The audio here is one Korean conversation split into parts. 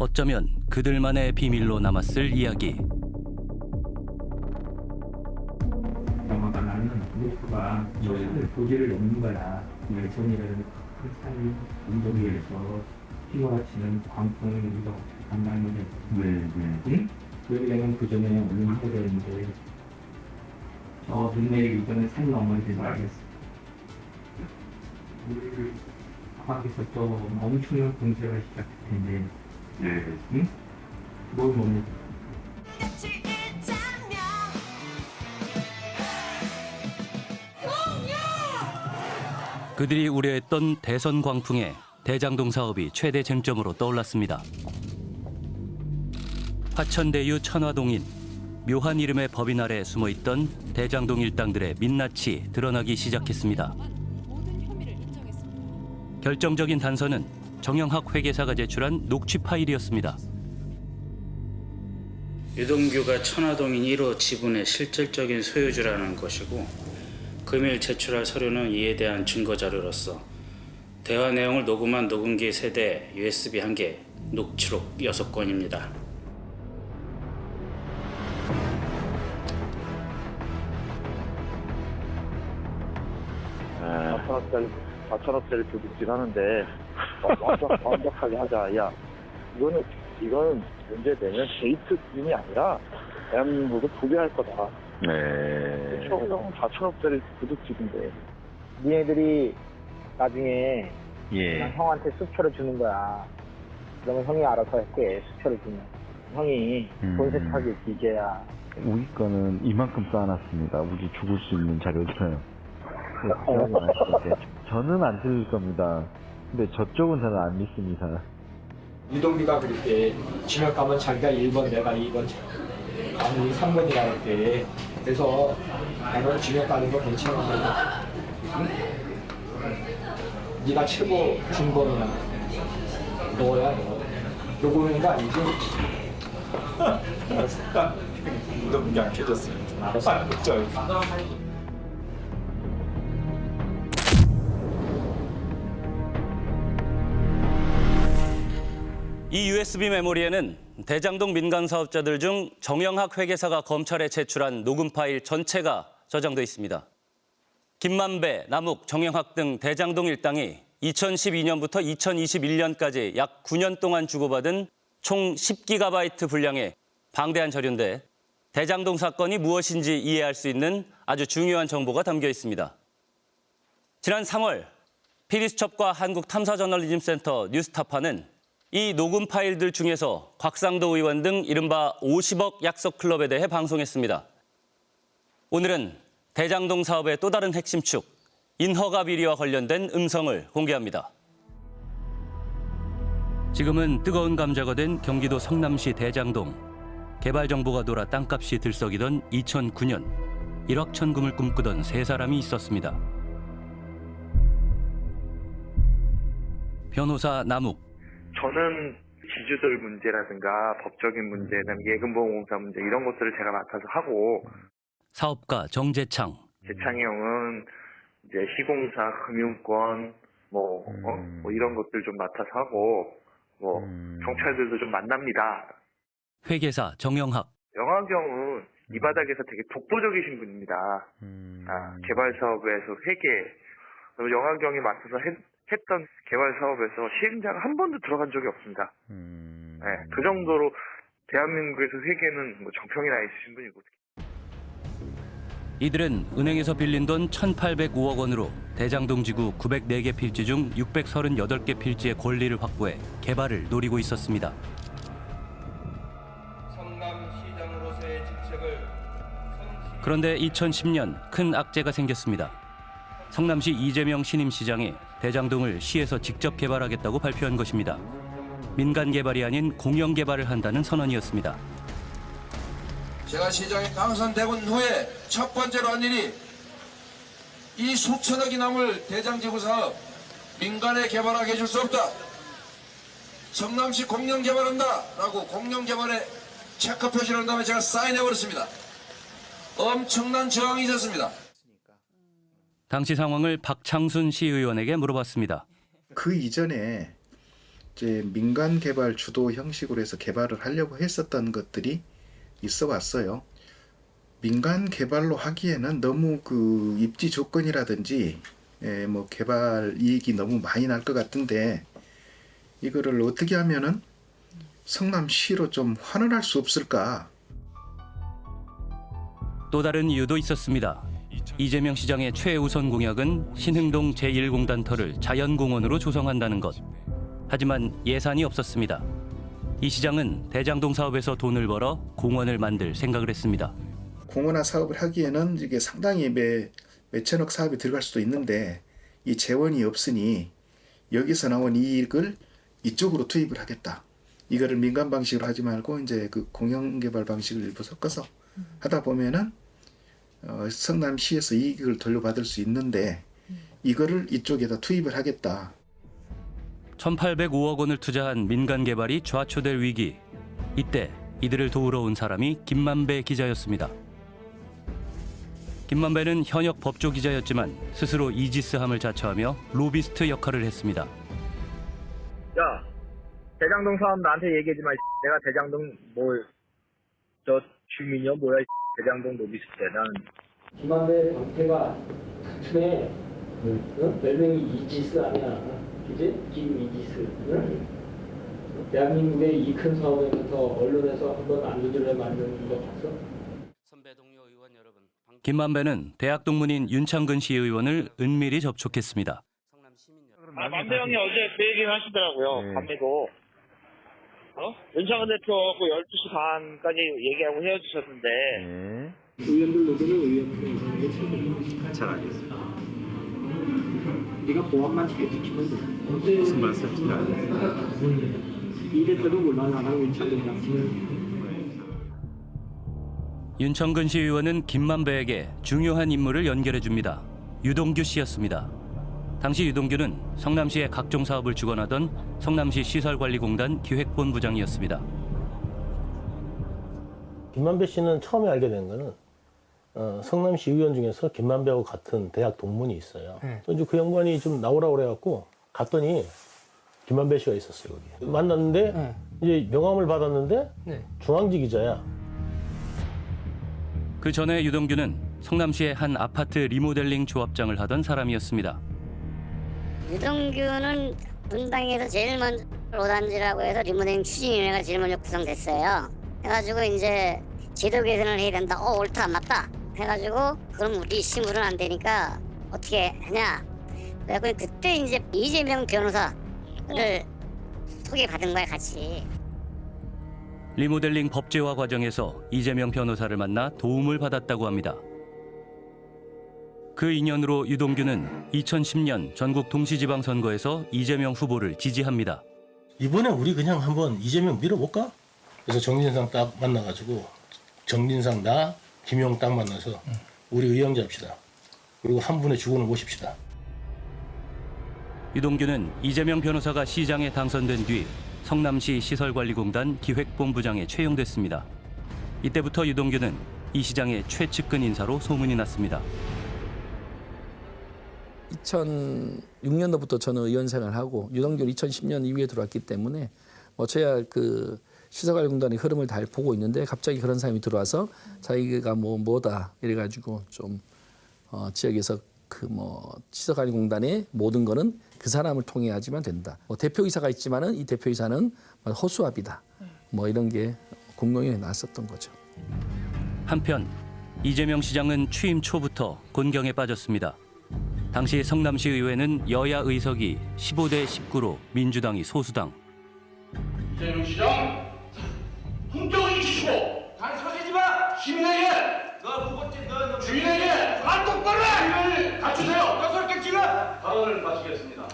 어쩌면 그들만의 비밀로 남았을 이야기. 영화가 나는 루프가 여자들 고지를 넘는 거야. 열정이라는 크리스탈 운동위에서 휘몰아치는 광풍을 우리가 어떻게 감당하느냐. 네, 네. 응? 그 전에 되는데 저 눈내리기 전에 산 넘어야 되지 알겠어. 우리를 과학에서 또 엄청난 공세가 시작될 텐데, 네. 응? 뭘 뭡니까? 같이 있자면 그들이 우려했던 대선 광풍에 대장동 사업이 최대 쟁점으로 떠올랐습니다. 화천대유 천화동인 묘한 이름의 법인 아래 숨어있던 대장동 일당들의 민낯이 드러나기 시작했습니다. 결정적인 단서는 정영학 회계사가 제출한 녹취 파일이었습니다. 유동규가 천화동인 1호 지분의 실질적인 소유주라는 것이고 금일 제출할 서류는 이에 대한 증거 자료로서 대화 내용을 녹음한 녹음기 세대 USB 1개, 녹취록 6건입니다. 네. 4천원짜리, 4천원짜리 도둑질 하는데, 어, 완벽, 완벽하게 하자. 야, 이거는, 이거는 문제되면 데이트뿐이 아니라, 대한민국을 부배할 거다. 네. 처음 4천원짜리 도둑질인데. 니네들이 나중에 예. 형한테 수표를 주는 거야. 그러면 형이 알아서 할게, 수표를 주면. 형이 음. 돈 세탁일 기계야. 우리 거는 이만큼 쌓아놨습니다. 우리 죽을 수 있는 자료들은. 네, 필요하지 않을 때. 저는 안 들을 겁니다. 근데 저쪽은 저는 안 믿습니다. 유동규가 그럴 때 지명 가면 자기가 1번 내가 2번 아니 3번이라 할 때. 그래서 나는 지명 가는 거 괜찮아 응? 네가 최고 중범이야 너야 너 아니지? 알았어 유동규 안 켜졌어요. 알았어 이 USB 메모리에는 대장동 민간 사업자들 중 정영학 회계사가 검찰에 제출한 녹음 파일 전체가 저장돼 있습니다. 김만배, 남욱, 정영학 등 대장동 일당이 2012년부터 2021년까지 약 9년 동안 주고받은 총 10기가바이트 분량의 방대한 자료인데 대장동 사건이 무엇인지 이해할 수 있는 아주 중요한 정보가 담겨 있습니다. 지난 3월 피디수첩과 한국탐사저널리즘센터 뉴스타파는 이 녹음 파일들 중에서 곽상도 의원 등 이른바 50억 약속 클럽에 대해 방송했습니다. 오늘은 대장동 사업의 또 다른 핵심 축, 인허가 비리와 관련된 음성을 공개합니다. 지금은 뜨거운 감자가 된 경기도 성남시 대장동. 개발 정보가 돌아 땅값이 들썩이던 2009년 일확천금을 꿈꾸던 세 사람이 있었습니다. 변호사 남욱, 저는 지주들 문제라든가 법적인 문제, 예금보험공사 문제 이런 것들을 제가 맡아서 하고 사업가 정재창, 재창이 형은 이제 시공사, 금융권 뭐, 어? 음. 뭐 이런 것들 좀 맡아서 하고 뭐 음. 경찰들도 좀 만납니다. 회계사 정영학, 영화경은 이 바닥에서 되게 독보적이신 분입니다. 음. 아, 개발 사업에서 회계 그리고 영화경이 맡아서 했, 했던 개발 사업에서 시행자가 한 번도 들어간 적이 없습니다. 음. 네, 그 정도로 대한민국에서 회계는 뭐 정평이 나 있으신 분이고 이들은 은행에서 빌린 돈 1,805억 원으로 대장동 지구 904개 필지 중 638개 필지의 권리를 확보해 개발을 노리고 있었습니다. 성남시장으로서의 직책을 성시 그런데 2010년 큰 악재가 생겼습니다. 성남시 이재명 신임시장이 대장동을 시에서 직접 개발하겠다고 발표한 것입니다. 민간 개발이 아닌 공영 개발을 한다는 선언이었습니다. 제가 시장에 당선되고 후에 첫 번째로 한 일이 이 수천억이 남을 대장지구 사업 민간에 개발하게 해줄 수 없다. 성남시 공영 개발한다 라고 공영 개발에 체크 표시를 한 다음에 제가 사인해버렸습니다. 엄청난 저항이 있었습니다. 당시 상황을 박창순 시의원에게 물어봤습니다. 그 이전에 이제 민간 개발 주도 형식으로 해서 개발을 하려고 했었던 것들이 있어 왔어요. 민간 개발로 하기에는 너무 그 입지 조건이라든지 예, 뭐 개발 이익이 너무 많이 날 것 같은데 이거를 어떻게 하면은 성남시로 좀 환원할 수 없을까? 또 다른 이유도 있었습니다. 이재명 시장의 최우선 공약은 신흥동 제1공단터를 자연공원으로 조성한다는 것. 하지만 예산이 없었습니다. 이 시장은 대장동 사업에서 돈을 벌어 공원을 만들 생각을 했습니다. 공원화 사업을 하기에는 이게 상당히 매, 몇천억 사업이 들어갈 수도 있는데 이 재원이 없으니 여기서 나온 이익을 이쪽으로 투입을 하겠다. 이거를 민간 방식으로 하지 말고 이제 그 공영 개발 방식을 일부 섞어서 하다 보면은 어, 성남시에서 이익을 돌려받을 수 있는데 이거를 이쪽에다 투입을 하겠다. 1,805억 원을 투자한 민간 개발이 좌초될 위기. 이때 이들을 도우러 온 사람이 김만배 기자였습니다. 김만배는 현역 법조 기자였지만 스스로 이지스함을 자처하며 로비스트 역할을 했습니다. 야, 대장동 사업 나한테 얘기하지 마. 이 내가 대장동 뭘, 저 주민이요? 뭐야? 이 대장동 로비스트. 난 김만배 광태가 틈에 어? 별명이 이지스 아니야 그지? 김이지스 응? 대한민국의 이 큰 사업에서 언론에서 한번 안 두드려 맞는 거 봤어? 김만배는 대학 동문인 윤창근 시의원을 은밀히 접촉했습니다. 아, 만배 형이 어제 그 얘기를 하시더라고요. 네. 밤에도. 어? 윤창근 대표하고 12시 반까지 얘기하고 헤어지셨는데. 네. 의원들 노조는 의원들 게 최고야 잘 알겠습니다 네가 보안만 잘 지키면 돼 무슨 말씀인지 알겠습니다 이랬어도 몰라 나랑 윤창근이랑 윤청근 시의원은 김만배에게 중요한 인물을 연결해 줍니다. 유동규 씨였습니다. 당시 유동규는 성남시의 각종 사업을 주관하던 성남시 시설관리공단 기획본부장이었습니다. 김만배 씨는 처음에 알게 된 거는 어, 성남시 의원 중에서 김만배하고 같은 대학 동문이 있어요. 또 이제 그 양반이 좀 나오라 그래갖고 갔더니 김만배 씨가 있었어요. 거기. 만났는데 이제 명함을 받았는데 중앙지 기자야. 그 전에 유동규는 성남시의 한 아파트 리모델링 조합장을 하던 사람이었습니다. 유동규는 분당에서 제일 먼저 로단지라고 해서 리모델링 추진위원회가 제일 먼저 구성됐어요. 해가지고 이제 제도 개선을 해야 된다. 어 옳다 맞다. 해가지고 그럼 우리 심으로는 안 되니까 어떻게 하냐. 그래갖고 그때 이제 이재명 변호사를 소개받은 거야 같이. 리모델링 법제화 과정에서 이재명 변호사를 만나 도움을 받았다고 합니다. 그 인연으로 유동규는 2010년 전국 동시지방선거에서 이재명 후보를 지지합니다. 이번에 우리 그냥 한번 이재명 밀어볼까? 그래서 정진상 딱 만나가지고 정진상 나 김용 딱 만나서 우리 의형 잡시다. 그리고 한 분의 주군을 모십시다. 유동규는 이재명 변호사가 시장에 당선된 뒤 성남시 시설관리공단 기획본부장에 채용됐습니다. 이때부터 유동규는 이 시장의 최측근 인사로 소문이 났습니다. 2006년도부터 저는 의원 생활하고 유동규는 2010년 이후에 들어왔기 때문에 뭐 저야 그 시설관리공단의 흐름을 잘 보고 있는데 갑자기 그런 사람이 들어와서 자기가 뭐 뭐다 이래가지고 좀 어, 지역에서 그 뭐 시설관리공단의 모든 거는 그 사람을 통해 야지만 된다. 뭐 대표이사가 있지만은 이 대표이사는 뭐 허수아비다. 뭐 이런 게 공공연히 나왔었던 거죠. 한편 이재명 시장은 취임 초부터 곤경에 빠졌습니다. 당시 성남시 의회는 여야 의석이 15대 19로 민주당이 소수당. 이재명 시장 품격을 지키고 단서지지 마! 시민에게! 너 무겁지 너 주인에게 안 똑바로 해! 갖추세요! 너설 객지가 발언을 마치겠습니다.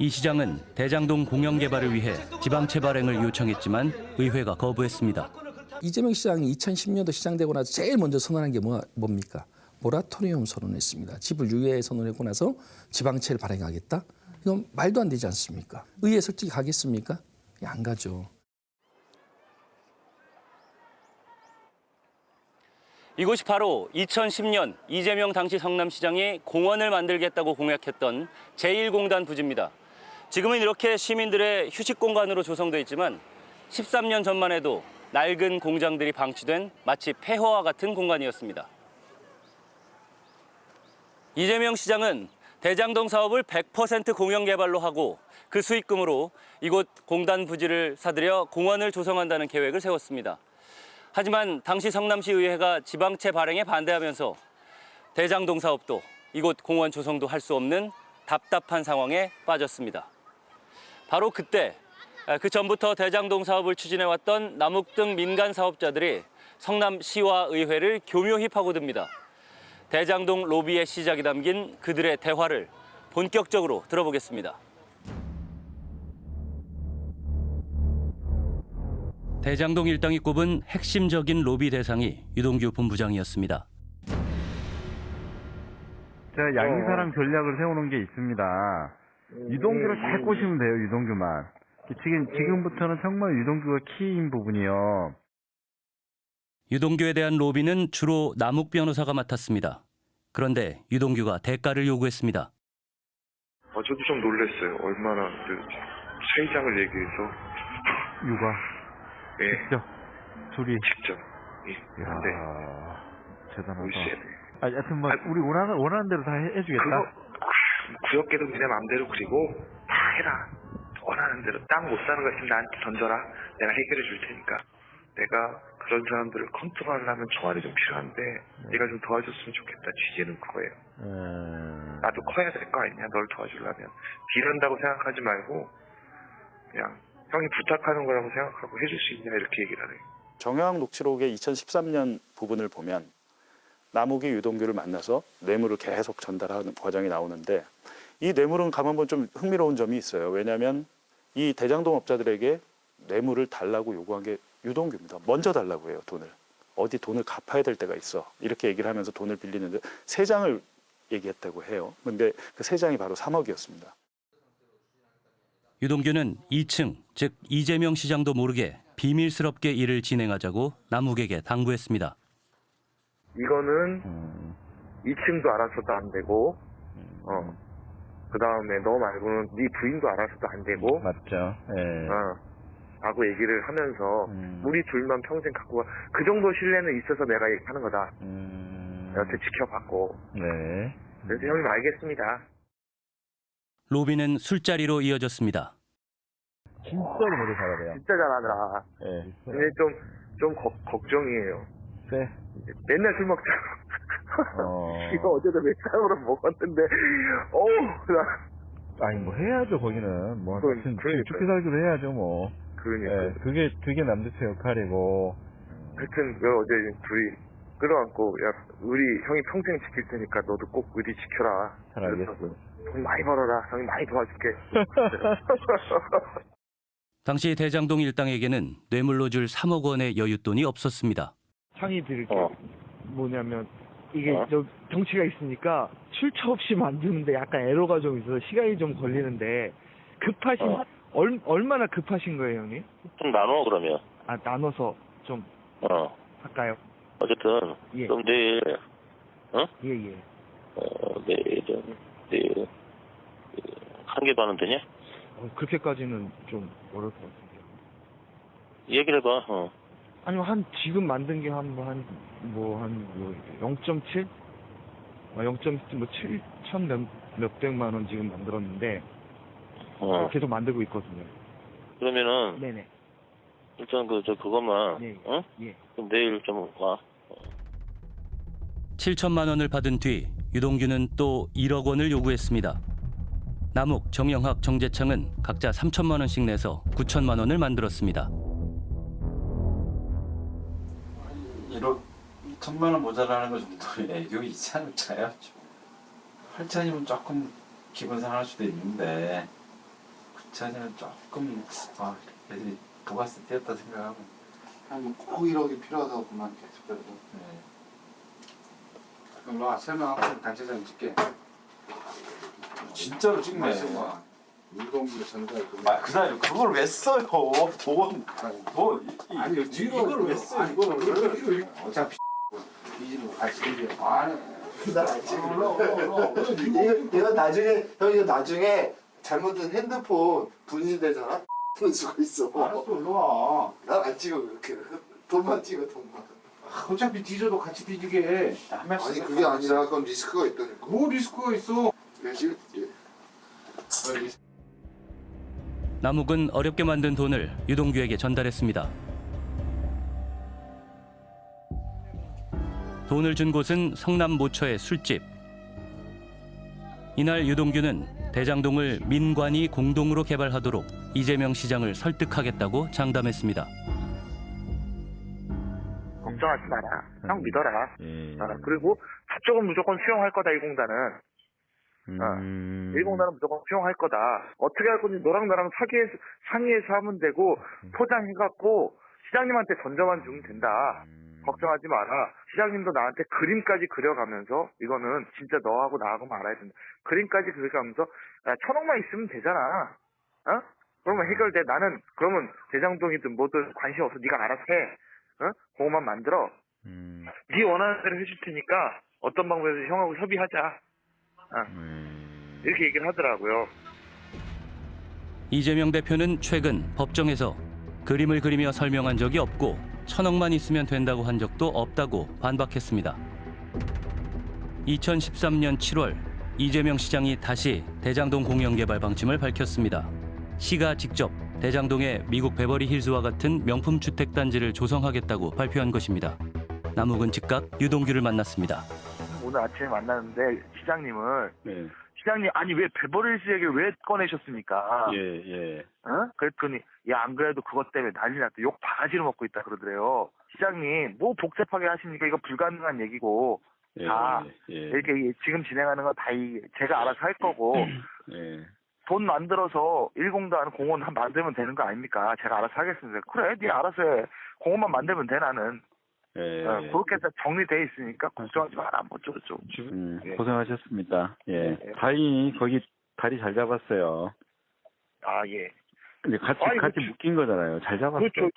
이 시장은 대장동 공영 개발을 위해 지방채 발행을 요청했지만 의회가 거부했습니다. 이재명 시장이 2010년도 시장되고 나서 제일 먼저 선언한 게 뭐, 뭡니까? 모라토리움 선언했습니다. 집을 유예 선언하고 나서 지방채를 발행하겠다? 이건 말도 안 되지 않습니까? 의회 설득이 가겠습니까? 안 가죠. 이곳이 바로 2010년 이재명 당시 성남시장이 공원을 만들겠다고 공약했던 제1공단 부지입니다. 지금은 이렇게 시민들의 휴식 공간으로 조성돼 있지만 13년 전만 해도 낡은 공장들이 방치된 마치 폐허와 같은 공간이었습니다. 이재명 시장은 대장동 사업을 100% 공영 개발로 하고 그 수익금으로 이곳 공단 부지를 사들여 공원을 조성한다는 계획을 세웠습니다. 하지만 당시 성남시 의회가 지방채 발행에 반대하면서 대장동 사업도 이곳 공원 조성도 할 수 없는 답답한 상황에 빠졌습니다. 바로 그때 그 전부터 대장동 사업을 추진해왔던 남욱 등 민간 사업자들이 성남시와 의회를 교묘히 파고듭니다. 대장동 로비의 시작이 담긴 그들의 대화를 본격적으로 들어보겠습니다. 대장동 일당이 꼽은 핵심적인 로비 대상이 유동규 본부장이었습니다. 제가 양이사랑 전략을 세우는 게 있습니다. 유동규를 잘 꼬시면 돼요, 유동규만. 지금, 지금부터는 정말 유동규가 키인 부분이요. 유동규에 대한 로비는 주로 남욱 변호사가 맡았습니다. 그런데 유동규가 대가를 요구했습니다. 어, 저도 좀 놀랐어요. 얼마나 그 세장을 얘기해서 육아. 예, 직접. 둘이. 직접. 예, 이야, 근데 대단하다. 아, 여튼 뭐, 우리 원하는, 원하는 대로 다 해, 해주겠다. 그거 구역계도 니네 맘대로 그리고 다 해라. 원하는 대로 땅 못 사는 거 있으면 나한테 던져라. 내가 해결해 줄 테니까. 내가 그런 사람들을 컨트롤하려면 총알이 좀 필요한데 네가 좀 도와줬으면 좋겠다. 취지는 그거예요. 음, 나도 커야 될 거 아니냐. 널 도와주려면 딜한다고 생각하지 말고 그냥 형이 부탁하는 거라고 생각하고 해줄 수 있냐 이렇게 얘기를 하래요. 정영학 녹취록의 2013년 부분을 보면 남욱이 유동규를 만나서 뇌물을 계속 전달하는 과정이 나오는데 이 뇌물은 가만 보면 좀 흥미로운 점이 있어요. 왜냐하면 이 대장동 업자들에게 뇌물을 달라고 요구한 게 유동규입니다. 먼저 달라고 해요, 돈을. 어디 돈을 갚아야 될 때가 있어. 이렇게 얘기를 하면서 돈을 빌리는데 세 장을 얘기했다고 해요. 근데 그 세 장이 바로 3억이었습니다. 유동규는 2층, 즉 이재명 시장도 모르게 비밀스럽게 일을 진행하자고 남욱에게 당부했습니다. 이거는 음, 2층도 알아서도 안 되고 어. 그 다음에 너 말고는 네 부인도 알아서도 안 되고 맞죠. 예. 어. 라고 얘기를 하면서 음. 우리 둘만 평생 갖고 가. 그 정도 신뢰는 있어서 내가 하는 거다. 음, 여태 지켜봤고. 네. 그래서 형님 알겠습니다. 로비는 술자리로 이어졌습니다. 진짜로 모두 잘하래요. 진짜 잘하더라. 예. 근데 좀, 좀 걱- 걱정이에요. 네. 맨날 술 먹잖아. 어. 이거 어제도 몇 잔으로 먹었는데, 어우, 나. 아니, 뭐 해야죠, 거기는. 뭐, 그건- 하여튼 그러니까요. 죽기 살기로 해야죠, 뭐. 그러니까. 예, 그게, 그게 남대체 역할이고. 하여튼, 그 어제 둘이 끌어안고, 야, 우리 형이 평생 지킬 테니까 너도 꼭 의리 지켜라. 잘 알겠어요. 돈 많이 벌어라. 형이 많이 도와줄게. 당시 대장동 일당에게는 뇌물로 줄 3억 원의 여윳돈이 없었습니다. 상의 드릴 게 어. 뭐냐면 이게 어? 저 정치가 있으니까 출처 없이 만드는데 약간 에러가 좀 있어서 시간이 좀 걸리는데 급하신 어. 얼, 얼마나 급하신 거예요 형님? 좀 나눠 그러면 아 나눠서 좀 어 할까요? 어쨌든 예. 그럼 내일 어? 예예 어 내일 좀 내일 한개 반은 되냐? 어, 그렇게까지는 좀 어려울 것 같은데요 얘기를 해봐 어 아니면 한 지금 만든 게 한 뭐한뭐한뭐 0.7? 아, 0.7, 뭐 7천 몇, 몇백만 원 지금 만들었는데 어. 계속 만들고 있거든요 그러면은 네네 일단 그 저 그것만 예. 어? 예. 그럼 내일 좀 와. 7천만 원을 받은 뒤 유동규는 또 1억 원을 요구했습니다. 남욱, 정영학, 정재창은 각자 3천만 원씩 내서 9천만 원을 만들었습니다. 1억 2천만 원 모자라는 거 정도의 애교 있지 않을까요? 8천이면 조금 기분 상할 수도 있는데 9천이면 조금 아 애들이 부가세 떼었다 생각하고. 한꼭 1억이 필요하다고만 계속 그래도. 그럼 와 설명하고 단체장 찍게. 진짜로 찍네. 유동규 전달 아, 그 사람이 그걸 왜 써요? 돈, 돈, 이- 아니 이- 이걸 왜 써요? 아니, 이거를 어차피 이지로 같이 얘기해 아니 나 몰라 이거 이거 나중에 형 이거 나중에 잘못된 핸드폰 분실되잖아. 그럴 수가 있어. 알았어, 일로 와. 난안 찍어 그렇게. 돈만 찍어 돈만. 어차피 뒤져도 같이 뒤지게. 아니 그게 아니라 그건 리스크가 있다니까. 뭐 리스크가 있어? 내가 찍을게. 남욱은 어렵게 만든 돈을 유동규에게 전달했습니다. 돈을 준 곳은 성남 모처의 술집. 이날 유동규는 대장동을 민관이 공동으로 개발하도록 이재명 시장을 설득하겠다고 장담했습니다. 걱정하지 마라. 형 믿어라. 예. 어, 그리고 저쪽은 무조건 수용할 거다 이 공단은. 음. 이 공단은 무조건 수용할 거다. 어떻게 할 건지 너랑 나랑 사기해서, 상의해서 하면 되고 포장해갖고 시장님한테 던져만 주면 된다. 걱정하지 마라. 시장님도 나한테 그림까지 그려가면서 이거는 진짜 너하고 나하고 말아야 된다. 그림까지 그려가면서 야, 천억만 있으면 되잖아. 어? 그러면 해결돼. 나는 그러면 대장동이든 뭐든 관심 없어. 네가 알아서 해. 어? 그거만 만들어. 네 원하는 대로 해줄 테니까 어떤 방법에서 형하고 협의하자. 어. 이렇게 얘기를 하더라고요. 이재명 대표는 최근 법정에서 그림을 그리며 설명한 적이 없고 천억만 있으면 된다고 한 적도 없다고 반박했습니다. 2013년 7월 이재명 시장이 다시 대장동 공영개발 방침을 밝혔습니다. 시가 직접 대장동에 미국 베버리 힐즈와 같은 명품 주택 단지를 조성하겠다고 발표한 것입니다. 남욱은 즉각 유동규를 만났습니다. 오늘 아침에 만났는데 시장님을 네. 시장님 아니 왜 베버리힐스 얘기를 왜 꺼내셨습니까? 예, 예. 어? 그랬더니 야 안 그래도 그것 때문에 난리 났다 욕 바가지로 먹고 있다 그러더래요. 시장님 뭐 복잡하게 하십니까? 이거 불가능한 얘기고 예, 다 예. 이렇게 이- 지금 진행하는 건다 제가 알아서 할 거고 예. 돈 만들어서 일공단 공원 한 만들면 되는 거 아닙니까? 제가 알아서 하겠습니다. 그래, 네 알아서 해. 공원만 만들면 돼 나는. 예. 어, 그렇게 다 정리돼 있으니까 걱정하지 마라. 뭐 어쩌고저쩌고. 음, 고생하셨습니다. 예. 다행히 거기 다리 잘 잡았어요. 아 예. 근데 같이 아니, 같이 그렇죠. 묶인 거잖아요. 잘 잡았어요. 그렇죠.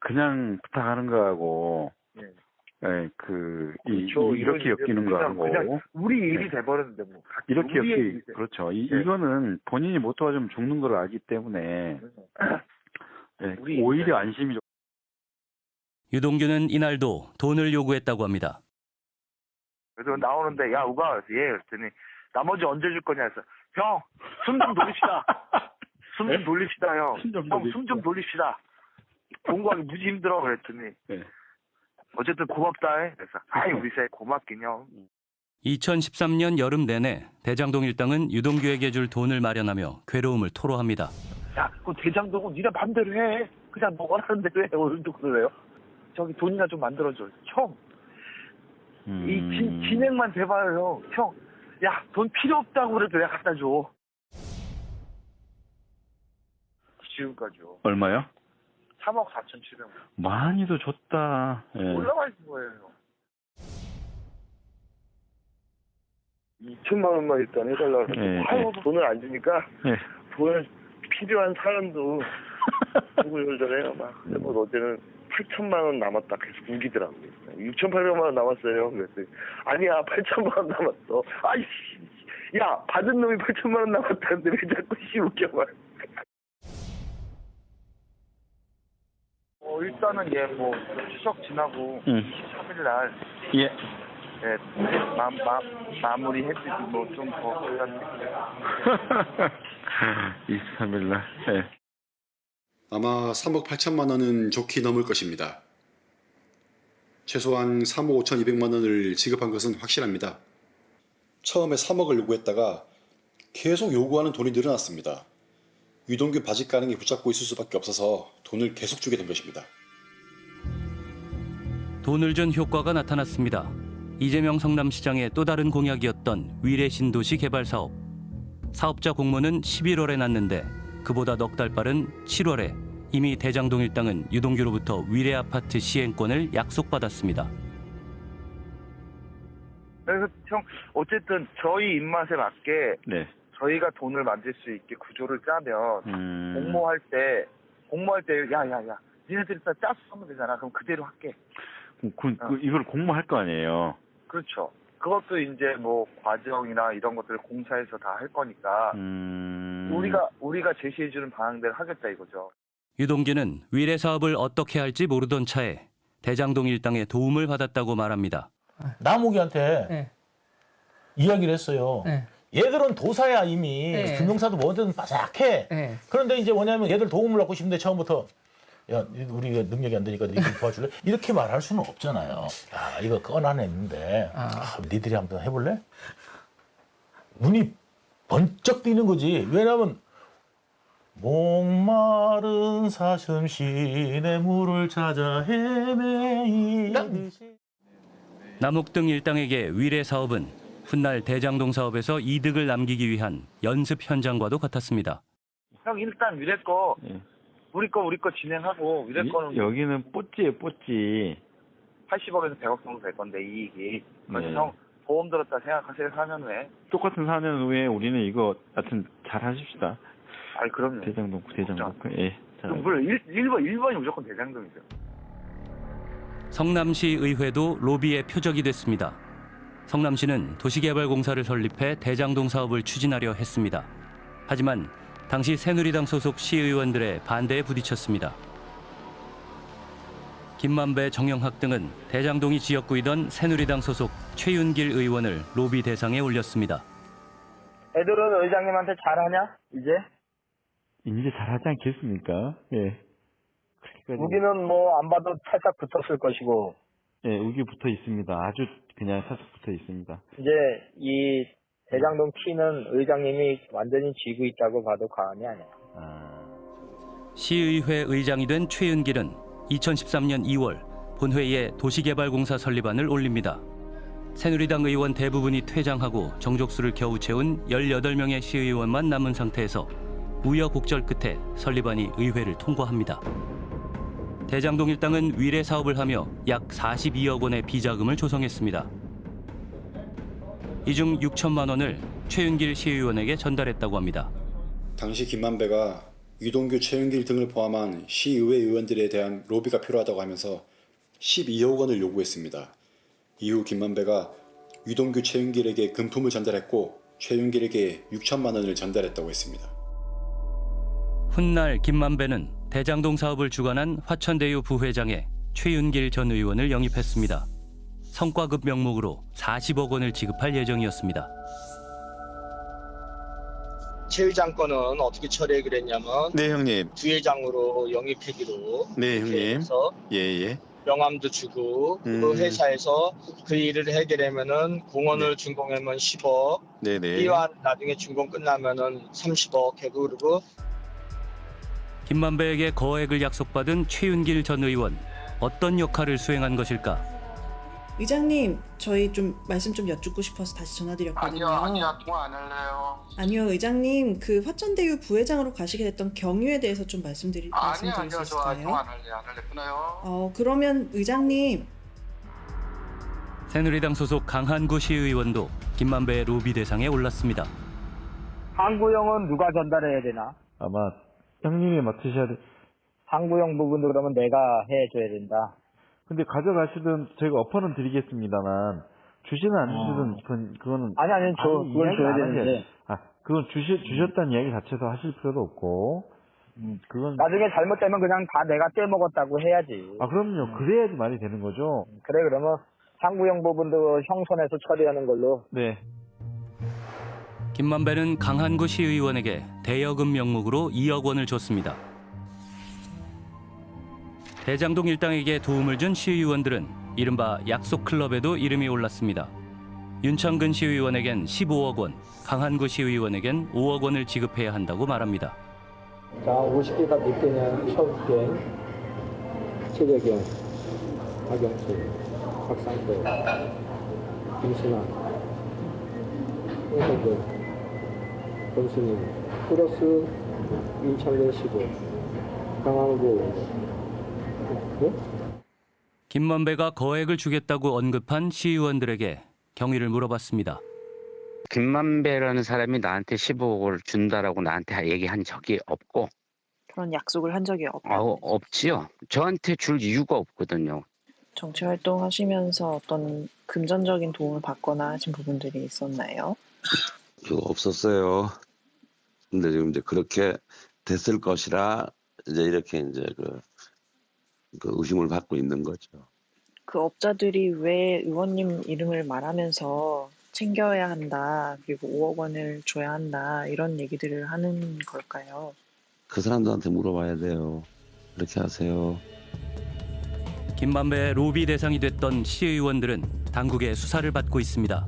그냥 부탁하는 거하고 예. 예, 그 이, 그렇죠. 이- 이렇게 엮이는 거하고 그냥 우리 일이 네. 돼버렸는데 뭐. 이렇게 엮이. 그렇죠. 이, 네. 이거는 본인이 못 도와주면 죽는 걸 알기 때문에 예, 우리 오히려 안심이 좀 유동규는 이날도 돈을 요구했다고 합니다. 그래서 나오는데 야 우가 예 그랬더니 나머지 언제 줄 거냐 해서 형숨좀 돌립시다. 숨 좀 돌립시다 형. 형 숨 좀 돌립시다. 공부하기 무지 힘들어 그랬더니 네. 어쨌든 고맙다 해. 그래서 아이 우리 새 고맙긴 형. 2013년 여름 내내 대장동 일당은 유동규에게 줄 돈을 마련하며 괴로움을 토로합니다. 야, 그 대장동은 니네 맘대로 해. 그냥 너 원하는 대로 해. 오늘도 그래요. 저기 돈이나 좀 만들어줘. 형, 이 진, 진행만 돼봐요, 형. 형, 야, 돈 필요 없다고 그래도 내가 갖다 줘. 지금까지요. 얼마요? 3억 4천 7백만. 많이도 줬다. 예. 올라가 있는 거예요. 2천만 원만 일단 해달라고 예, 아유, 예. 돈을 안 주니까 예. 돈을 필요한 사람도 구구절절해요 막. 근데 뭐 어제는 8천만 원 남았다 계속 우기더라고요. 6,800만 원 남았어요. 그랬더니 아니야 8천만 원 남았어. 아이씨, 야 받은 놈이 8천만 원 남았다는데 왜 자꾸 씨 웃겨 말. 일단은 예 뭐 추석 지나고 음. 3일 날 예. 예, 마, 마, 마무리 해주지 뭐좀더 부탁드릴게요. 23일 날. 예. 아마 3억 8천만 원은 좋게 넘을 것입니다. 최소한 3억 5천 2백만 원을 지급한 것은 확실합니다. 처음에 3억을 요구했다가 계속 요구하는 돈이 늘어났습니다. 유동규 바지 가능이 붙잡고 있을 수밖에 없어서 돈을 계속 주게 된 것입니다. 돈을 준 효과가 나타났습니다. 이재명 성남시장의 또 다른 공약이었던 위례 신도시 개발 사업. 사업자 공모는 11월에 났는데 그보다 넉 달 빠른 7월에 이미 대장동 일당은 유동규로부터 위례 아파트 시행권을 약속받았습니다. 그래서 형 어쨌든 저희 입맛에 맞게 네. 저희가 돈을 만들 수 있게 구조를 짜면 음. 공모할 때 공모할 때 야야야 니네들이 다 짜서 하면 되잖아 그럼 그대로 할게 그, 그, 그 이걸 공모할 거 아니에요. 그렇죠 그것도 이제 뭐 과정이나 이런 것들을 공사해서 다 할 거니까 음. 우리가 우리가 제시해주는 방향대로 하겠다 이거죠. 유동규는 위례 사업을 어떻게 할지 모르던 차에 대장동 일당의 도움을 받았다고 말합니다. 남욱이한테 이야기를 했어요. 얘들은 도사야 이미 네. 금융사도 뭐든 바삭해. 그런데 이제 뭐냐면 얘들 도움을 받고 싶은데 처음부터 야 우리 능력이 안 되니까 니들 도와줄래? 이렇게 말할 수는 없잖아요. 야 이거 꺼내냈는데 아, 니들이 한번 해볼래? 눈이 번쩍 뜨는 거지. 왜냐면 목마른 사슴 시내 물을 찾아 헤매이듯이 남욱 등 일당에게 위례 사업은 훗날 대장동 사업에서 이득을 남기기 위한 연습 현장과도 같았습니다. 형 일단 위례 거 우리 거 우리 거 진행하고 위례 거는 여기는 뽀찌예요, 뽀찌. 80억에서 100억 정도 될 건데 이익이. 그래서 네. 형 보험 들었다 생각하세요 4년 후에. 똑같은 4년 후에 우리는 이거 하여튼 잘 하십시다. 아이 그럼요. 대장동, 대장동. 예. 잘 물론 1, 1번 1번이 무조건 대장동이죠. 성남시 의회도 로비의 표적이 됐습니다. 성남시는 도시개발공사를 설립해 대장동 사업을 추진하려 했습니다. 하지만 당시 새누리당 소속 시의원들의 반대에 부딪혔습니다. 김만배, 정영학 등은 대장동이 지역구이던 새누리당 소속 최윤길 의원을 로비 대상에 올렸습니다. 애들은 의장님한테 잘하냐? 이제? 이제 잘하지 않겠습니까? 예. 우기는 뭐 안 봐도 살짝 붙었을 것이고 예, 우기 붙어 있습니다. 아주 그냥 살짝 붙어 있습니다. 이제 이 대장동 키는 의장님이 완전히 쥐고 있다고 봐도 과언이 아니야. 시의회 의장이 된 최윤길은 2013년 2월 본회의에 도시개발공사 설립안을 올립니다. 새누리당 의원 대부분이 퇴장하고 정족수를 겨우 채운 18명의 시의원만 남은 상태에서 우여곡절 끝에 설립안이 의회를 통과합니다. 대장동 일당은 위례 사업을 하며 약 42억 원의 비자금을 조성했습니다. 이 중 6천만 원을 최윤길 시의원에게 전달했다고 합니다. 당시 김만배가 유동규, 최윤길 등을 포함한 시의회 의원들에 대한 로비가 필요하다고 하면서 12억 원을 요구했습니다. 이후 김만배가 유동규, 최윤길에게 금품을 전달했고 최윤길에게 6천만 원을 전달했다고 했습니다. 훗날 김만배는 대장동 사업을 주관한 화천대유 부회장에 최윤길 전 의원을 영입했습니다. 성과급 명목으로 40억 원을 지급할 예정이었습니다. 최 의장 거는 어떻게 처리하기로 했냐면 네, 형님. 부회장으로 영입하기로 네, 형님. 해서 예, 예. 명함도 주고 음. 그 회사에서 그 일을 해결하면은 공원을 준공하면 10억 네, 네. 이와 나중에 준공 끝나면은 30억 하고 그리고 김만배에게 거액을 약속받은 최윤길 전 의원 어떤 역할을 수행한 것일까? 의장님, 저희 좀 말씀 좀 여쭙고 싶어서 다시 전화드렸거든요. 아니요, 아니요, 통화 안 할래요. 아니요, 의장님, 그 화천대유 부회장으로 가시게 됐던 경유에 대해서 좀 말씀드리 아니요, 말씀드릴 아니요, 수저 있을까요? 통화 안 할래요, 안 할래 끊어요. 어, 그러면 의장님, 새누리당 소속 강한구 시의원도 김만배의 로비 대상에 올랐습니다. 항구형은 누가 전달해야 되나? 아마 형님이 맡으셔야 돼. 항구형 부분도 그러면 내가 해줘야 된다. 근데 가져가시든 저희가 어퍼는 드리겠습니다만 주시든 안 주시든 그건 그거는 아니, 아니, 저 아니, 그걸 줘야 되는데. 아 그건 주시 주셨다는 이야기 자체도 하실 필요도 없고 그건 나중에 잘못되면 그냥 다 내가 떼먹었다고 해야지. 아 그럼요 그래야지 말이 되는 거죠. 그래 그러면 항구형 부분도 형 손에서 처리하는 걸로. 네. 김만배는 강한구 시의원에게 대여금 명목으로 2억 원을 줬습니다. 대장동 일당에게 도움을 준 시의원들은 이른바 약속 클럽에도 이름이 올랐습니다. 윤창근 시의원에겐 15억 원, 강한구 시의원에겐 5억 원을 지급해야 한다고 말합니다. 자, 50개가 몇 개냐? 서울게, 최재경, 박영수, 박상태, 김신아, 홍석근, 권순임, 플러스 15, 강항구, 네? 김만배가 거액을 주겠다고 언급한 시의원들에게 경위를 물어봤습니다. 김만배라는 사람이 나한테 15억을 준다라고 나한테 얘기한 적이 없고 그런 약속을 한 적이 없. 어, 없지요. 저한테 줄 이유가 없거든요. 정치 활동하시면서 어떤 금전적인 도움을 받거나 하신 부분들이 있었나요? 그거 없었어요. 근데 지금 이제 그렇게 됐을 것이라 이제 이렇게 이제 그, 그 의심을 받고 있는 거죠. 그 업자들이 왜 의원님 이름을 말하면서 챙겨야 한다, 그리고 5억 원을 줘야 한다, 이런 얘기들을 하는 걸까요? 그 사람들한테 물어봐야 돼요. 그렇게 하세요. 김만배의 로비 대상이 됐던 시의원들은 당국의 수사를 받고 있습니다.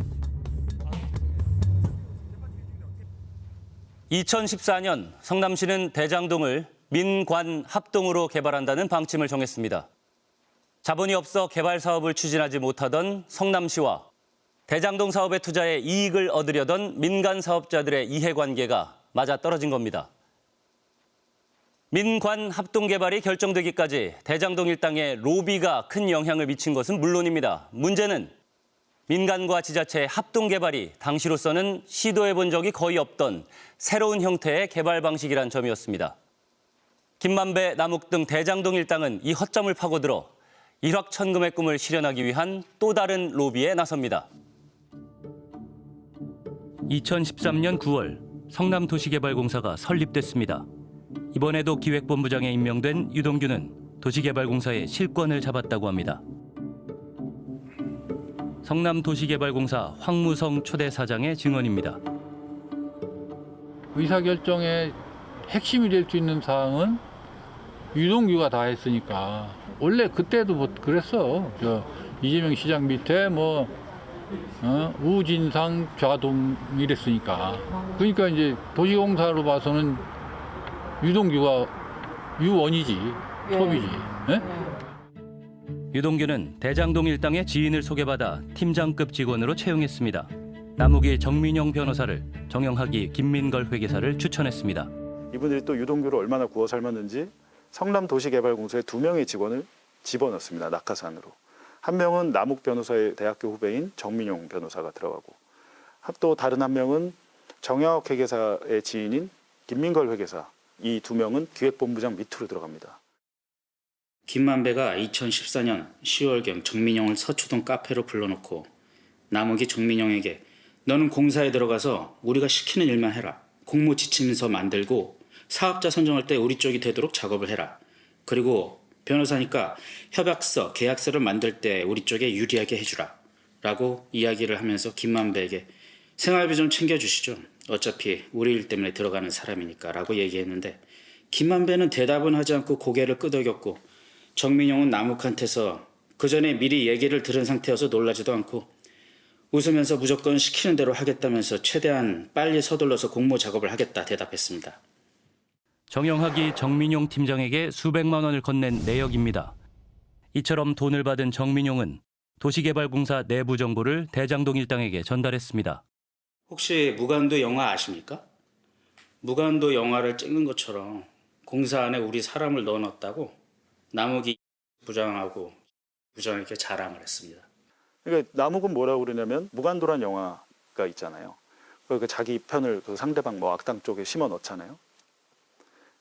2014년 성남시는 대장동을 민관 합동으로 개발한다는 방침을 정했습니다. 자본이 없어 개발 사업을 추진하지 못하던 성남시와 대장동 사업에 투자해 이익을 얻으려던 민간 사업자들의 이해관계가 맞아 떨어진 겁니다. 민관 합동 개발이 결정되기까지 대장동 일당의 로비가 큰 영향을 미친 것은 물론입니다. 문제는 민간과 지자체의 합동 개발이 당시로서는 시도해 본 적이 거의 없던 새로운 형태의 개발 방식이란 점이었습니다. 김만배, 남욱 등 대장동 일당은 이 허점을 파고들어 일확천금의 꿈을 실현하기 위한 또 다른 로비에 나섭니다. 2013년 9월 성남도시개발공사가 설립됐습니다. 이번에도 기획본부장에 임명된 유동규는 도시개발공사의 실권을 잡았다고 합니다. 성남도시개발공사 황무성 초대 사장의 증언입니다. 의사결정의 핵심이 될 수 있는 사항은 유동규가 다 했으니까 원래 그때도 뭐 그랬어 저 이재명 시장 밑에 뭐 어? 우진상 좌동 이랬으니까 그러니까 이제 도시공사로 봐서는 유동규가 유원이지 톱이지 예? 유동규는 대장동 일당의 지인을 소개받아 팀장급 직원으로 채용했습니다. 남욱이 정민용 변호사를, 정영학이 김민걸 회계사를 추천했습니다. 이분들이 또 유동규를 얼마나 구워 삶았는지 성남도시개발공사에 두 명의 직원을 집어넣습니다. 낙하산으로. 한 명은 남욱 변호사의 대학교 후배인 정민용 변호사가 들어가고 또 다른 한 명은 정영학 회계사의 지인인 김민걸 회계사 이 두 명은 기획본부장 밑으로 들어갑니다. 김만배가 2014년 10월경 정민영을 서초동 카페로 불러놓고 남욱이 정민영에게 너는 공사에 들어가서 우리가 시키는 일만 해라. 공모 지침서 만들고 사업자 선정할 때 우리 쪽이 되도록 작업을 해라. 그리고 변호사니까 협약서, 계약서를 만들 때 우리 쪽에 유리하게 해주라. 라고 이야기를 하면서 김만배에게 생활비 좀 챙겨주시죠. 어차피 우리 일 때문에 들어가는 사람이니까 라고 얘기했는데 김만배는 대답은 하지 않고 고개를 끄덕였고 정민용은 남욱한테서 그 전에 미리 얘기를 들은 상태여서 놀라지도 않고 웃으면서 무조건 시키는 대로 하겠다면서 최대한 빨리 서둘러서 공모 작업을 하겠다 대답했습니다. 정영학이 정민용 팀장에게 수백만 원을 건넨 내역입니다. 이처럼 돈을 받은 정민용은 도시개발공사 내부 정보를 대장동 일당에게 전달했습니다. 혹시 무간도 영화 아십니까? 무간도 영화를 찍는 것처럼 공사 안에 우리 사람을 넣어놨다고 남욱이 부장하고 부장에게 자랑을 했습니다. 그러니까 남욱은 뭐라고 그러냐면 무간도란 영화가 있잖아요. 그러니까 자기 편을 그 상대방 뭐 악당 쪽에 심어 넣잖아요.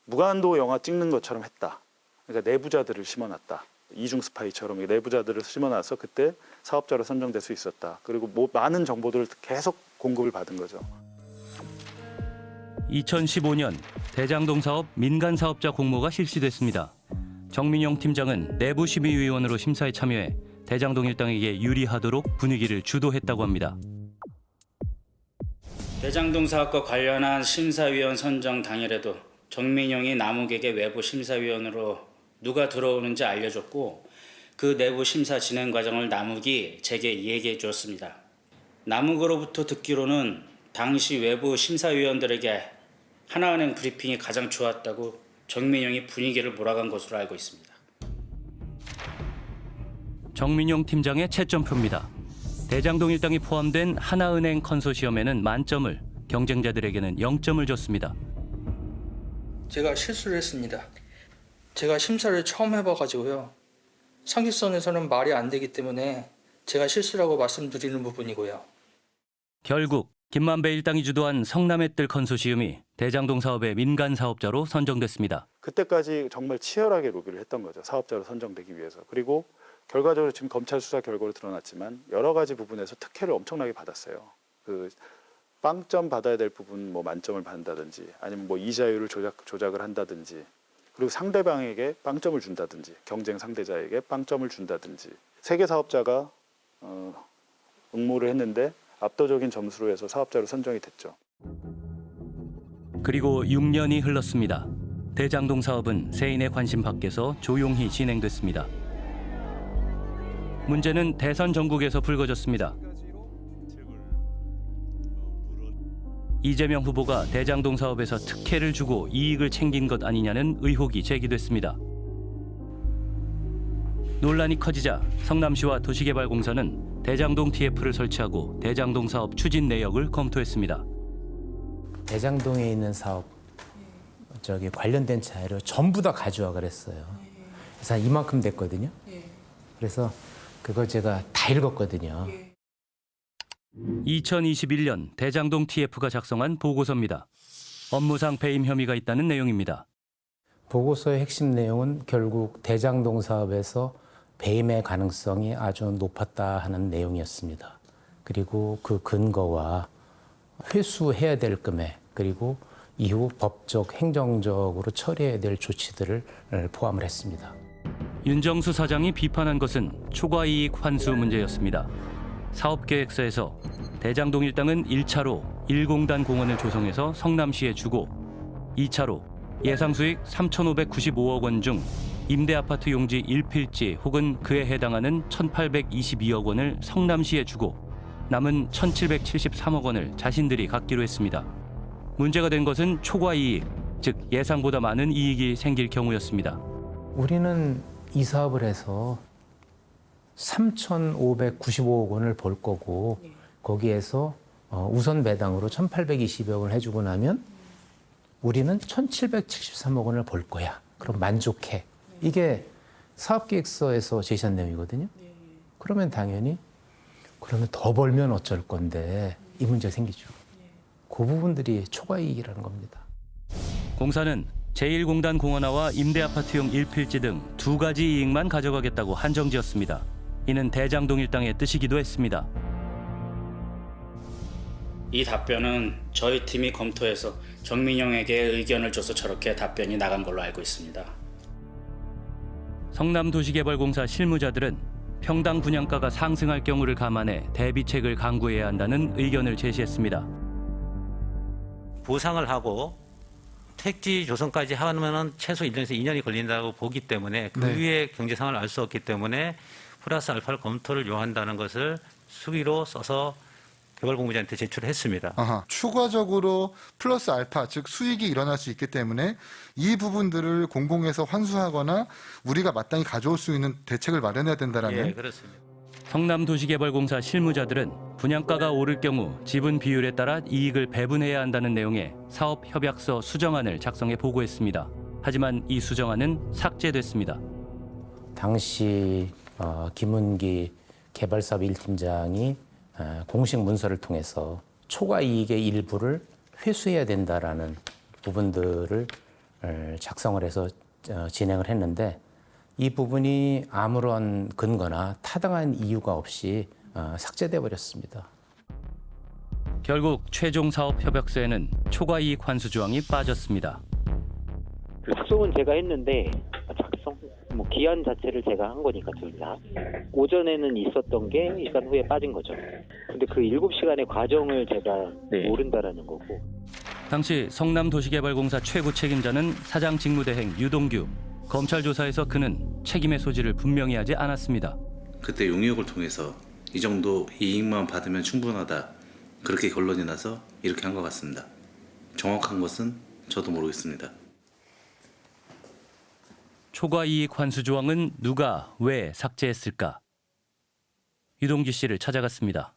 무간도 영화 찍는 것처럼 했다. 그러니까 내부자들을 심어놨다. 이중 스파이처럼 내부자들을 심어놔서 그때 사업자로 선정될 수 있었다. 그리고 뭐 많은 정보들을 계속 공급을 받은 거죠. 2015년 대장동 사업 민간 사업자 공모가 실시됐습니다. 정민용 팀장은 내부 심의위원으로 심사에 참여해 대장동 일당에게 유리하도록 분위기를 주도했다고 합니다. 대장동 사업과 관련한 심사위원 선정 당일에도 정민영이 남욱에게 외부 심사위원으로 누가 들어오는지 알려줬고 그 내부 심사 진행 과정을 남욱이 제게 얘기해 주었습니다. 남욱으로부터 듣기로는 당시 외부 심사위원들에게 하나은행 브리핑이 가장 좋았다고 정민영이 분위기를 몰아간 것으로 알고 있습니다. 정민용 팀장의 채점표입니다. 대장동 일당이 포함된 하나은행 컨소시엄에는 만점을, 경쟁자들에게는 0점을 줬습니다. 제가 실수를 했습니다. 제가 심사를 처음 해봐가지고요. 상식선에서는 말이 안 되기 때문에 제가 실수라고 말씀드리는 부분이고요. 결국 김만배 일당이 주도한 성남의 뜰 컨소시엄이 대장동 사업의 민간 사업자로 선정됐습니다. 그때까지 정말 치열하게 로비를 했던 거죠. 사업자로 선정되기 위해서. 그리고 결과적으로 지금 검찰 수사 결과로 드러났지만 여러 가지 부분에서 특혜를 엄청나게 받았어요. 그 빵점 받아야 될 부분 뭐 만점을 받는다든지 아니면 뭐 이자율을 조작 조작을 한다든지 그리고 상대방에게 빵점을 준다든지 경쟁 상대자에게 빵점을 준다든지 세계 사업자가 어, 응모를 했는데 압도적인 점수로 해서 사업자로 선정이 됐죠. 그리고 6년이 흘렀습니다. 대장동 사업은 세인의 관심 밖에서 조용히 진행됐습니다. 문제는 대선 전국에서 불거졌습니다. 이재명 후보가 대장동 사업에서 특혜를 주고 이익을 챙긴 것 아니냐는 의혹이 제기됐습니다. 논란이 커지자 성남시와 도시개발공사는 대장동 TF를 설치하고 대장동 사업 추진 내역을 검토했습니다. 대장동에 있는 사업 저기 관련된 자료를 전부 다 가져와 그랬어요. 그래서 한 이만큼 됐거든요. 그래서 그걸 제가 다 읽었거든요. 2021년 대장동 TF가 작성한 보고서입니다. 업무상 배임 혐의가 있다는 내용입니다. 보고서의 핵심 내용은 결국 대장동 사업에서 배임의 가능성이 아주 높았다 하는 내용이었습니다. 그리고 그 근거와 회수해야 될 금액 그리고 이후 법적 행정적으로 처리해야 될 조치들을 포함을 했습니다. 윤정수 사장이 비판한 것은 초과 이익 환수 문제였습니다. 사업계획서에서 대장동 일당은 1차로 1공단 공원을 조성해서 성남시에 주고 2차로 예상 수익 3,595억 원 중 임대 아파트 용지 1필지 혹은 그에 해당하는 1,822억 원을 성남시에 주고 남은 1,773억 원을 자신들이 갖기로 했습니다. 문제가 된 것은 초과 이익, 즉 예상보다 많은 이익이 생길 경우였습니다. 우리는 이 사업을 해서 3,595억 원을 벌 거고 거기에서 어, 우선 배당으로 1,820억 원을 해주고 나면 우리는 1,773억 원을 벌 거야. 그럼 만족해. 이게 사업계획서에서 제시한 내용이거든요. 그러면 당연히 그러면 더 벌면 어쩔 건데 이 문제 생기죠. 그 부분들이 초과이익이라는 겁니다. 공사는 제1공단 공원화와 임대아파트용 1필지 등 두 가지 이익만 가져가겠다고 한정지었습니다. 이는 대장동 일당의 뜻이기도 했습니다. 이 답변은 저희 팀이 검토해서 정민영에게 의견을 줘서 저렇게 답변이 나간 걸로 알고 있습니다. 성남도시개발공사 실무자들은 평당 분양가가 상승할 경우를 감안해 대비책을 강구해야 한다는 의견을 제시했습니다. 보상을 하고 택지 조성까지 하면은 최소 1년에서 2년이 걸린다고 보기 때문에 그 네. 위에 경제 상황을 알 수 없기 때문에 플러스 알파를 검토를 요한다는 것을 수기로 써서 개발공부장한테 제출했습니다. 아하, 추가적으로 플러스 알파, 즉 수익이 일어날 수 있기 때문에 이 부분들을 공공에서 환수하거나 우리가 마땅히 가져올 수 있는 대책을 마련해야 된다라는 예, 그렇습니다. 성남도시개발공사 실무자들은 분양가가 오를 경우 지분 비율에 따라 이익을 배분해야 한다는 내용의 사업 협약서 수정안을 작성해 보고했습니다. 하지만 이 수정안은 삭제됐습니다. 당시 어, 김은기 개발사업 1팀장이 어, 공식 문서를 통해서 초과 이익의 일부를 회수해야 된다라는 부분들을 어, 작성을 해서 어, 진행을 했는데 이 부분이 아무런 근거나 타당한 이유가 없이 어, 삭제돼 버렸습니다. 결국 최종 사업 협약서에는 초과 이익 환수 조항이 빠졌습니다. 그 작성은 제가 했는데 뭐 기한 자체를 제가 한 거니까 둘 다. 오전에는 있었던 게 시간 후에 빠진 거죠. 근데 그 7시간의 과정을 제가 모른다라는 거고. 당시 성남도시개발공사 최고 책임자는 사장 직무대행 유동규. 검찰 조사에서 그는 책임의 소지를 분명히 하지 않았습니다. 그때 용역을 통해서 이 정도 이익만 받으면 충분하다 그렇게 결론이 나서 이렇게 한 것 같습니다. 정확한 것은 저도 모르겠습니다. 초과이익 환수 조항은 누가 왜 삭제했을까? 유동규 씨를 찾아갔습니다.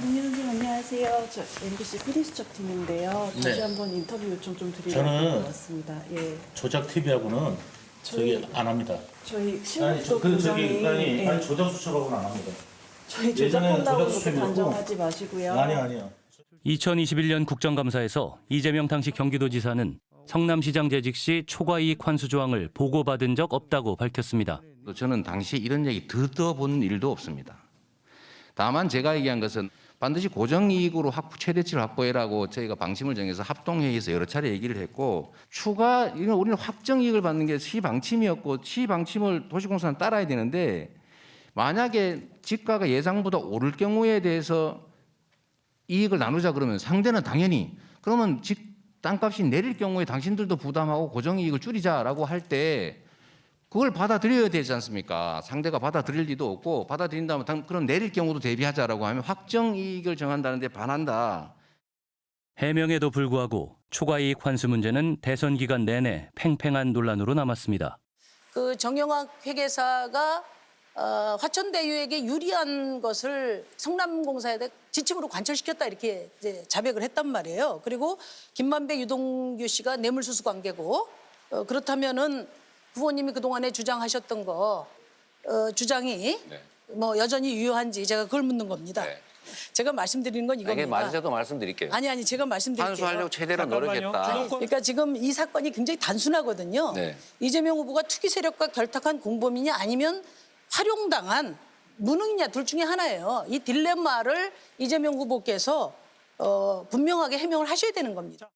안녕하세요. 안녕하세요. 저 MBC 프리스첩 팀인데요. 다시 네. 한번 인터뷰 요청 좀 드리려고 왔습니다. 예. 조작 TV하고는 저희- 안 합니다. 저희 그 저기 부장이 아니, 예. 아니 조작 수첩하고는 안 합니다. 저희 조작한다고 그렇게 단정하지 마시고요. 아니 아니요. 2021년 국정감사에서 이재명 당시 경기도지사는 성남시장 재직 시 초과이익 환수 조항을 보고받은 적 없다고 밝혔습니다. 저는 당시 이런 얘기 들어본 일도 없습니다. 다만 제가 얘기한 것은 반드시 고정이익으로 확 최대치를 확보해라고 저희가 방침을 정해서 합동회의에서 여러 차례 얘기를 했고 추가 이건 우리는 확정이익을 받는 게 시방침이었고 시방침을 도시공사는 따라야 되는데 만약에 지가가 예상보다 오를 경우에 대해서 이익을 나누자 그러면 상대는 당연히 그러면 집 땅값이 내릴 경우에 당신들도 부담하고 고정이익을 줄이자라고 할 때 그걸 받아들여야 되지 않습니까? 상대가 받아들일 리도 없고 받아들인다면 당- 그럼 내릴 경우도 대비하자라고 하면 확정이익을 정한다는데 반한다. 해명에도 불구하고 초과이익 환수 문제는 대선 기간 내내 팽팽한 논란으로 남았습니다. 그 정영학 회계사가 어, 화천대유에게 유리한 것을 성남공사에 지침으로 관철시켰다 이렇게 이제 자백을 했단 말이에요. 그리고 김만배 유동규 씨가 뇌물수수 관계고 어, 그렇다면은 후보님이 그동안에 주장하셨던 거 어, 주장이 뭐 여전히 유효한지 제가 그걸 묻는 겁니다. 제가 말씀드리는 건 이겁니다. 이게 맞으셔도 말씀드릴게요. 아니 아니 제가 말씀드릴게요. 환수하려고 최대로 노력했다. 그러니까 지금 이 사건이 굉장히 단순하거든요. 네. 이재명 후보가 투기 세력과 결탁한 공범이냐 아니면 활용당한 무능이냐 둘 중에 하나예요. 이 딜레마를 이재명 후보께서 어, 분명하게 해명을 하셔야 되는 겁니다.